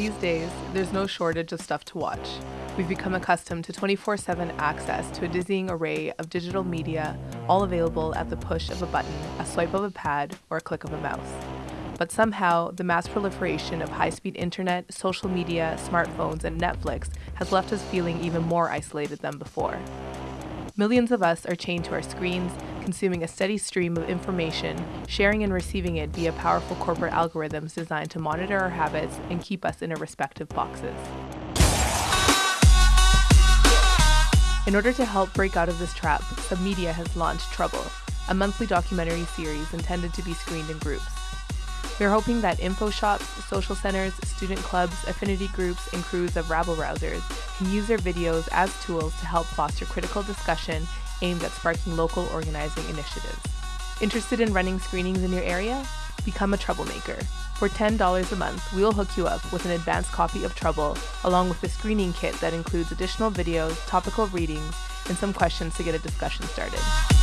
These days, there's no shortage of stuff to watch. We've become accustomed to 24 7 access to a dizzying array of digital media, all available at the push of a button, a swipe of a pad, or a click of a mouse. But somehow, the mass proliferation of high speed internet, social media, smartphones, and Netflix has left us feeling even more isolated than before. Millions of us are chained to our screens, consuming a steady stream of information, sharing and receiving it via powerful corporate algorithms designed to monitor our habits and keep us in our respective boxes. In order to help break out of this trap, Submedia has launched Trouble, a monthly documentary series intended to be screened in groups. We're hoping that info shops, social centers, student clubs, affinity groups, and crews of rabble rousers can use their videos as tools to help foster critical discussion aimed at sparking local organizing initiatives. Interested in running screenings in your area? Become a troublemaker. For $10 a month, we will hook you up with an advanced copy of Trouble, along with a screening kit that includes additional videos, topical readings, and some questions to get a discussion started.